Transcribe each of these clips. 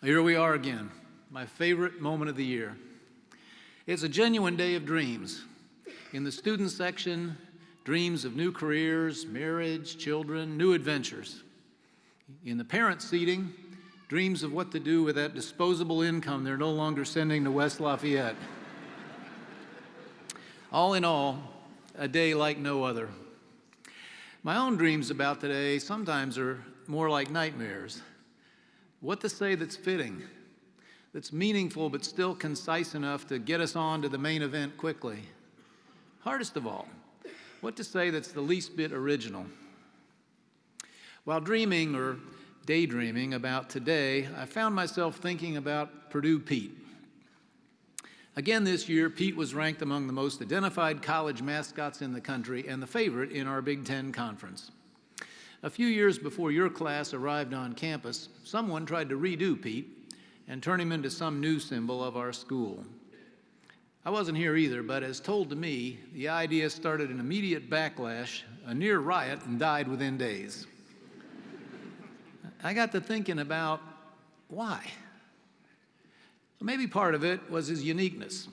Here we are again, my favorite moment of the year. It's a genuine day of dreams. In the student section, dreams of new careers, marriage, children, new adventures. In the parent seating, dreams of what to do with that disposable income they're no longer sending to West Lafayette. all in all, a day like no other. My own dreams about today sometimes are more like nightmares. What to say that's fitting, that's meaningful but still concise enough to get us on to the main event quickly. Hardest of all, what to say that's the least bit original. While dreaming or daydreaming about today, I found myself thinking about Purdue Pete. Again this year, Pete was ranked among the most identified college mascots in the country and the favorite in our Big Ten conference. A few years before your class arrived on campus, someone tried to redo Pete and turn him into some new symbol of our school. I wasn't here either, but as told to me, the idea started an immediate backlash, a near riot, and died within days. I got to thinking about why. Maybe part of it was his uniqueness.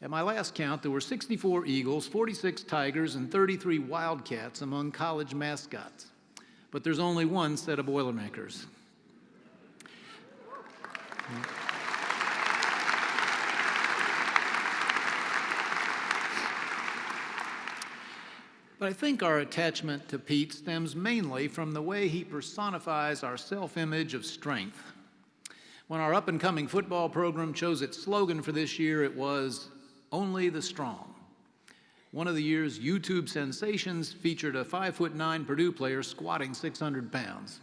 At my last count, there were 64 eagles, 46 tigers, and 33 wildcats among college mascots. But there's only one set of Boilermakers. But I think our attachment to Pete stems mainly from the way he personifies our self-image of strength. When our up-and-coming football program chose its slogan for this year, it was, only the strong. One of the year's YouTube sensations featured a 5'9 Purdue player squatting 600 pounds.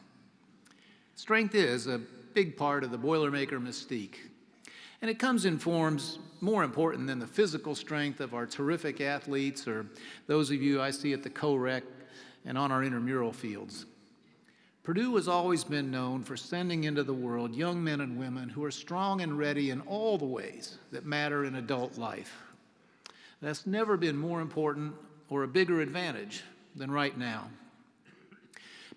Strength is a big part of the Boilermaker mystique. And it comes in forms more important than the physical strength of our terrific athletes or those of you I see at the co-rec and on our intramural fields. Purdue has always been known for sending into the world young men and women who are strong and ready in all the ways that matter in adult life. That's never been more important or a bigger advantage than right now.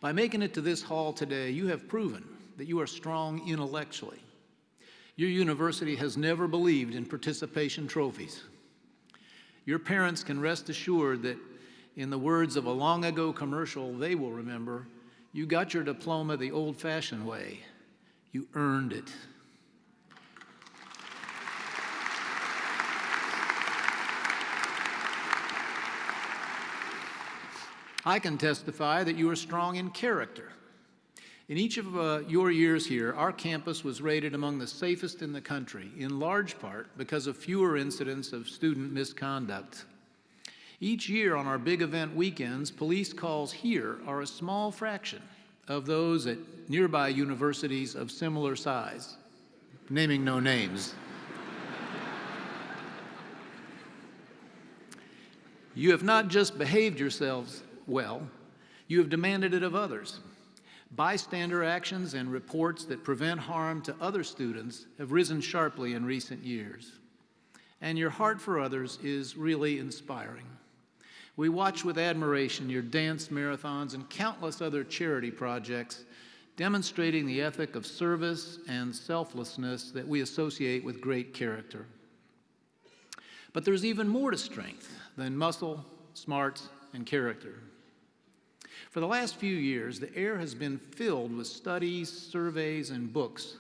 By making it to this hall today, you have proven that you are strong intellectually. Your university has never believed in participation trophies. Your parents can rest assured that in the words of a long ago commercial they will remember, you got your diploma the old-fashioned way. You earned it. I can testify that you are strong in character. In each of uh, your years here, our campus was rated among the safest in the country, in large part because of fewer incidents of student misconduct. Each year on our big event weekends, police calls here are a small fraction of those at nearby universities of similar size, naming no names. you have not just behaved yourselves well, you have demanded it of others. Bystander actions and reports that prevent harm to other students have risen sharply in recent years. And your heart for others is really inspiring. We watch with admiration your dance marathons and countless other charity projects demonstrating the ethic of service and selflessness that we associate with great character. But there's even more to strength than muscle, smarts, and character. For the last few years, the air has been filled with studies, surveys, and books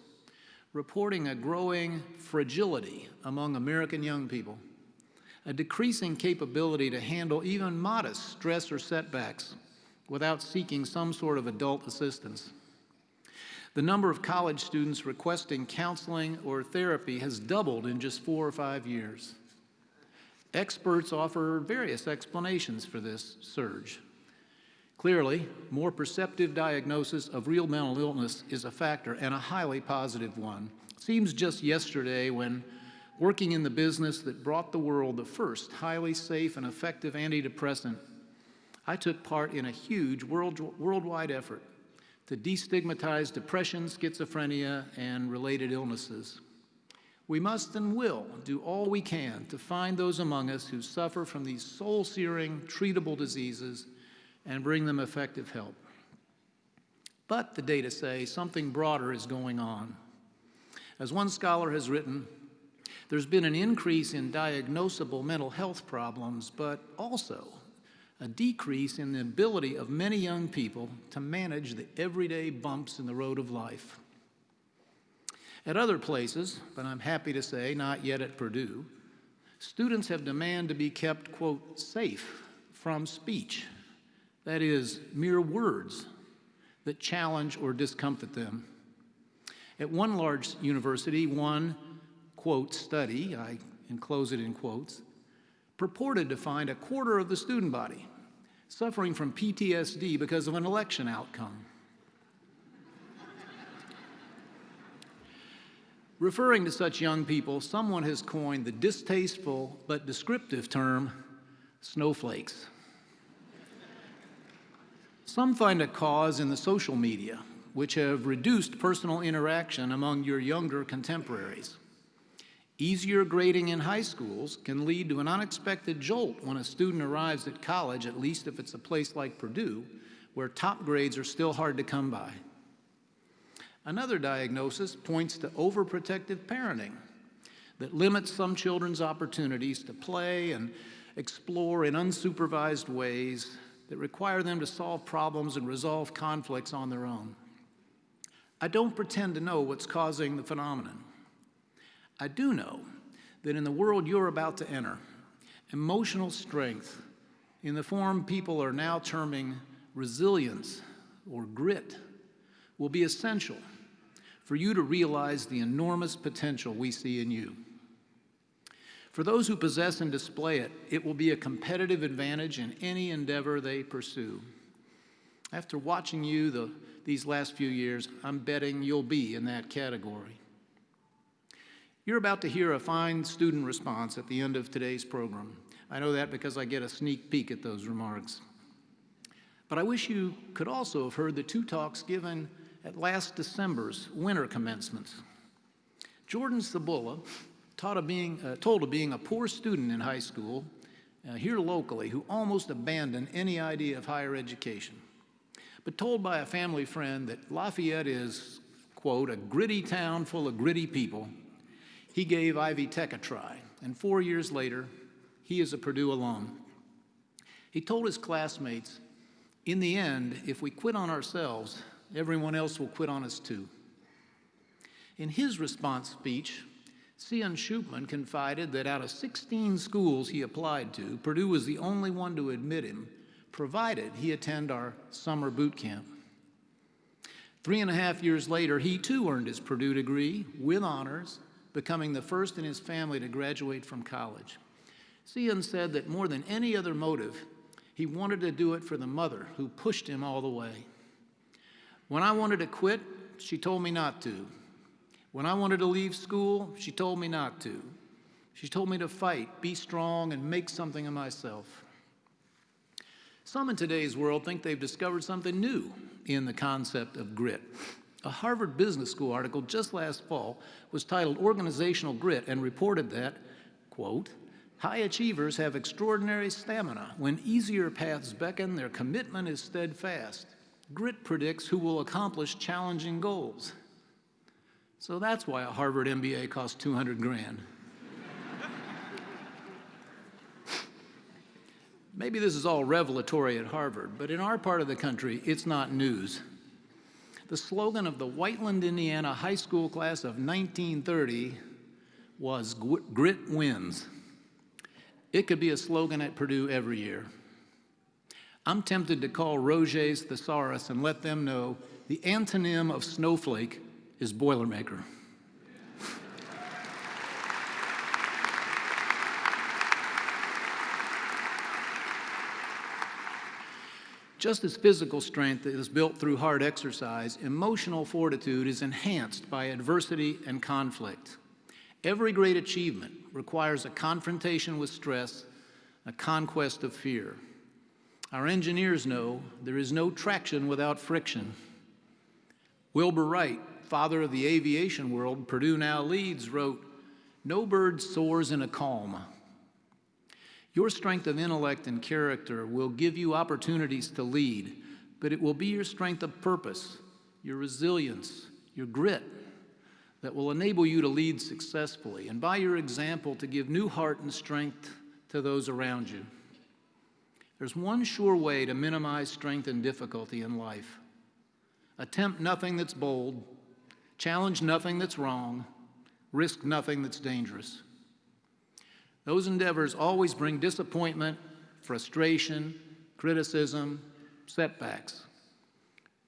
reporting a growing fragility among American young people a decreasing capability to handle even modest stress or setbacks without seeking some sort of adult assistance. The number of college students requesting counseling or therapy has doubled in just four or five years. Experts offer various explanations for this surge. Clearly, more perceptive diagnosis of real mental illness is a factor and a highly positive one. It seems just yesterday when working in the business that brought the world the first highly safe and effective antidepressant, I took part in a huge world, worldwide effort to destigmatize depression, schizophrenia, and related illnesses. We must and will do all we can to find those among us who suffer from these soul-searing, treatable diseases and bring them effective help. But the data say something broader is going on. As one scholar has written, there's been an increase in diagnosable mental health problems, but also a decrease in the ability of many young people to manage the everyday bumps in the road of life. At other places, but I'm happy to say not yet at Purdue, students have demanded to be kept, quote, safe from speech, that is, mere words that challenge or discomfort them. At one large university, one, quote, study, I enclose it in quotes, purported to find a quarter of the student body suffering from PTSD because of an election outcome. Referring to such young people, someone has coined the distasteful but descriptive term snowflakes. Some find a cause in the social media, which have reduced personal interaction among your younger contemporaries. Easier grading in high schools can lead to an unexpected jolt when a student arrives at college, at least if it's a place like Purdue, where top grades are still hard to come by. Another diagnosis points to overprotective parenting that limits some children's opportunities to play and explore in unsupervised ways that require them to solve problems and resolve conflicts on their own. I don't pretend to know what's causing the phenomenon. I do know that in the world you're about to enter, emotional strength in the form people are now terming resilience or grit will be essential for you to realize the enormous potential we see in you. For those who possess and display it, it will be a competitive advantage in any endeavor they pursue. After watching you the, these last few years, I'm betting you'll be in that category. You're about to hear a fine student response at the end of today's program. I know that because I get a sneak peek at those remarks. But I wish you could also have heard the two talks given at last December's winter commencements. Jordan Sabula, taught of being, uh, told of being a poor student in high school, uh, here locally, who almost abandoned any idea of higher education, but told by a family friend that Lafayette is, quote, a gritty town full of gritty people, he gave Ivy Tech a try, and four years later, he is a Purdue alum. He told his classmates, in the end, if we quit on ourselves, everyone else will quit on us too. In his response speech, Cian Schupman confided that out of 16 schools he applied to, Purdue was the only one to admit him, provided he attend our summer boot camp. Three and a half years later, he too earned his Purdue degree with honors, becoming the first in his family to graduate from college. Cian said that more than any other motive, he wanted to do it for the mother who pushed him all the way. When I wanted to quit, she told me not to. When I wanted to leave school, she told me not to. She told me to fight, be strong, and make something of myself. Some in today's world think they've discovered something new in the concept of grit. A Harvard Business School article just last fall was titled Organizational Grit and reported that, quote, high achievers have extraordinary stamina. When easier paths beckon, their commitment is steadfast. Grit predicts who will accomplish challenging goals. So that's why a Harvard MBA costs 200 grand. Maybe this is all revelatory at Harvard, but in our part of the country, it's not news. The slogan of the Whiteland, Indiana high school class of 1930 was grit wins. It could be a slogan at Purdue every year. I'm tempted to call Roget's thesaurus and let them know the antonym of snowflake is Boilermaker. Just as physical strength is built through hard exercise, emotional fortitude is enhanced by adversity and conflict. Every great achievement requires a confrontation with stress, a conquest of fear. Our engineers know there is no traction without friction. Wilbur Wright, father of the aviation world, Purdue now leads, wrote, No bird soars in a calm. Your strength of intellect and character will give you opportunities to lead, but it will be your strength of purpose, your resilience, your grit, that will enable you to lead successfully and by your example to give new heart and strength to those around you. There's one sure way to minimize strength and difficulty in life. Attempt nothing that's bold, challenge nothing that's wrong, risk nothing that's dangerous. Those endeavors always bring disappointment, frustration, criticism, setbacks.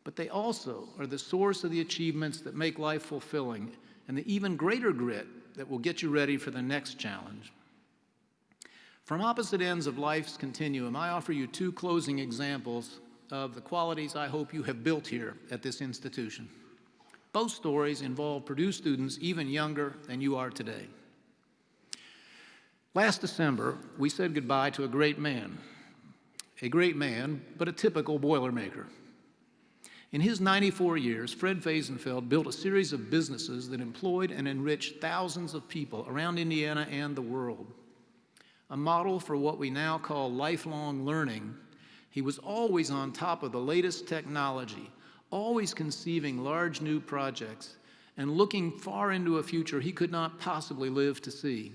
But they also are the source of the achievements that make life fulfilling and the even greater grit that will get you ready for the next challenge. From opposite ends of life's continuum, I offer you two closing examples of the qualities I hope you have built here at this institution. Both stories involve Purdue students even younger than you are today. Last December, we said goodbye to a great man. A great man, but a typical Boilermaker. In his 94 years, Fred Fehsenfeld built a series of businesses that employed and enriched thousands of people around Indiana and the world. A model for what we now call lifelong learning, he was always on top of the latest technology, always conceiving large new projects, and looking far into a future he could not possibly live to see,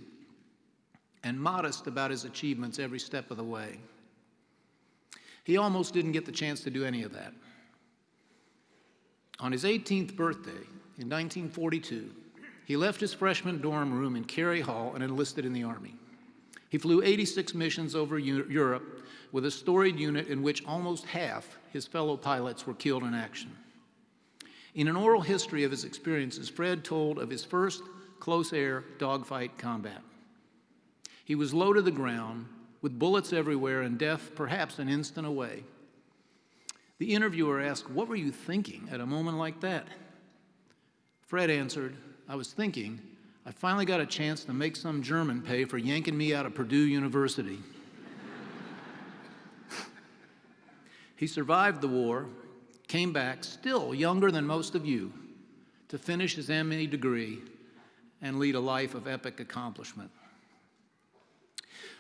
and modest about his achievements every step of the way. He almost didn't get the chance to do any of that. On his 18th birthday in 1942, he left his freshman dorm room in Cary Hall and enlisted in the Army. He flew 86 missions over Europe with a storied unit in which almost half his fellow pilots were killed in action. In an oral history of his experiences, Fred told of his first close air dogfight combat. He was low to the ground with bullets everywhere and death perhaps an instant away. The interviewer asked, What were you thinking at a moment like that? Fred answered, I was thinking, I finally got a chance to make some German pay for yanking me out of Purdue University. he survived the war, came back, still younger than most of you, to finish his ME degree and lead a life of epic accomplishment.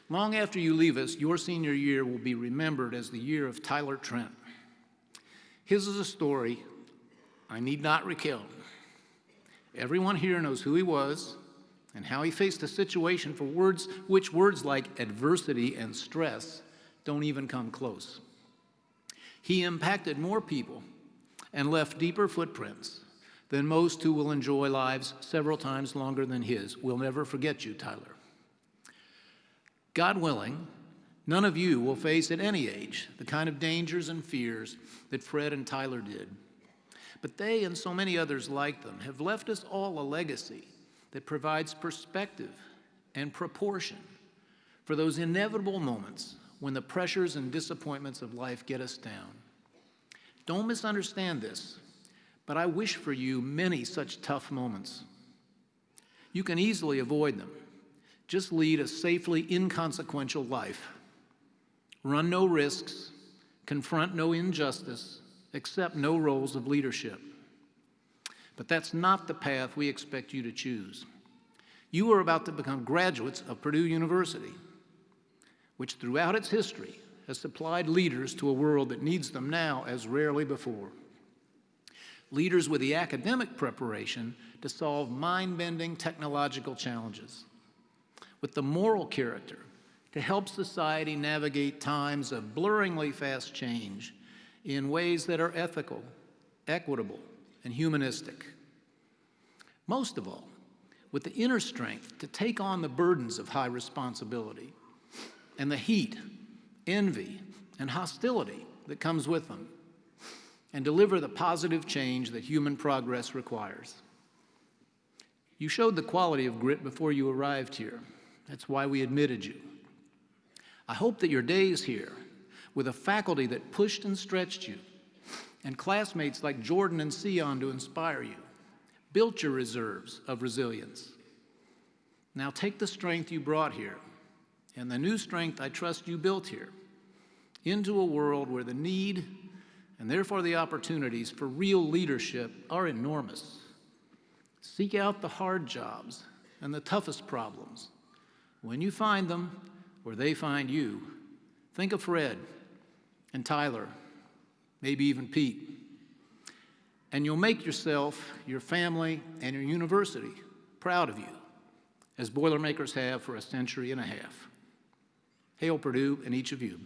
Long after you leave us, your senior year will be remembered as the year of Tyler Trent. His is a story I need not recount. Everyone here knows who he was and how he faced a situation for words which words like adversity and stress don't even come close. He impacted more people and left deeper footprints than most who will enjoy lives several times longer than his. We'll never forget you, Tyler. God willing, None of you will face at any age the kind of dangers and fears that Fred and Tyler did. But they and so many others like them have left us all a legacy that provides perspective and proportion for those inevitable moments when the pressures and disappointments of life get us down. Don't misunderstand this, but I wish for you many such tough moments. You can easily avoid them. Just lead a safely inconsequential life run no risks, confront no injustice, accept no roles of leadership. But that's not the path we expect you to choose. You are about to become graduates of Purdue University, which throughout its history has supplied leaders to a world that needs them now as rarely before. Leaders with the academic preparation to solve mind-bending technological challenges, with the moral character to help society navigate times of blurringly fast change in ways that are ethical, equitable, and humanistic. Most of all, with the inner strength to take on the burdens of high responsibility and the heat, envy, and hostility that comes with them, and deliver the positive change that human progress requires. You showed the quality of grit before you arrived here. That's why we admitted you. I hope that your days here, with a faculty that pushed and stretched you, and classmates like Jordan and Cian to inspire you, built your reserves of resilience. Now take the strength you brought here, and the new strength I trust you built here, into a world where the need and therefore the opportunities for real leadership are enormous. Seek out the hard jobs and the toughest problems. When you find them, where they find you. Think of Fred and Tyler, maybe even Pete. And you'll make yourself, your family, and your university proud of you, as Boilermakers have for a century and a half. Hail Purdue and each of you.